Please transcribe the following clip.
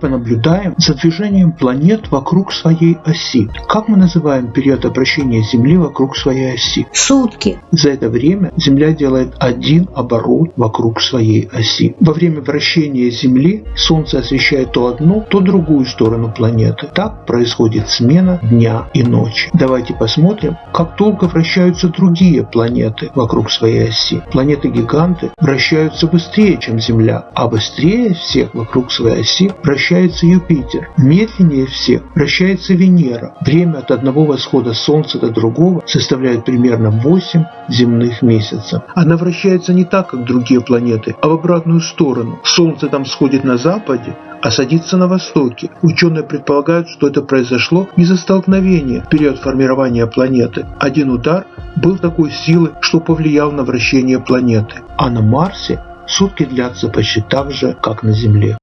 Понаблюдаем за движением планет вокруг своей оси. Как мы называем период обращения Земли вокруг своей оси? Сутки. За это время Земля делает один оборот вокруг своей оси. Во время вращения Земли Солнце освещает то одну, то другую сторону планеты. Так происходит смена дня и ночи. Давайте посмотрим, как долго вращаются другие планеты вокруг своей оси. Планеты-гиганты вращаются быстрее, чем Земля, а быстрее всех вокруг своей оси вращаются вращается Юпитер. Медленнее всех вращается Венера. Время от одного восхода Солнца до другого составляет примерно 8 земных месяцев. Она вращается не так, как другие планеты, а в обратную сторону. Солнце там сходит на западе, а садится на востоке. Ученые предполагают, что это произошло из-за столкновения в период формирования планеты. Один удар был такой силы, что повлиял на вращение планеты. А на Марсе сутки длятся почти так же, как на Земле.